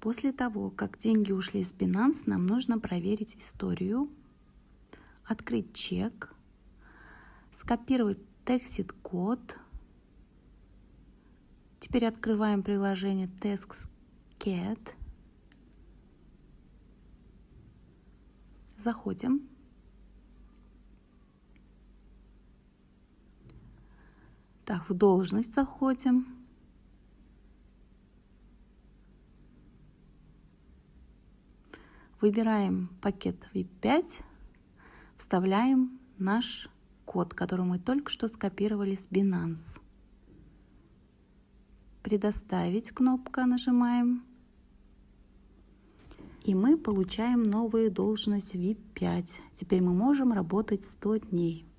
После того, как деньги ушли с Binance, нам нужно проверить историю, открыть чек, скопировать тексит код. Теперь открываем приложение TaxCat. Заходим. Так, в должность заходим. Выбираем пакет VIP5, вставляем наш код, который мы только что скопировали с Binance. Предоставить кнопка нажимаем. И мы получаем новую должность VIP5. Теперь мы можем работать 100 дней.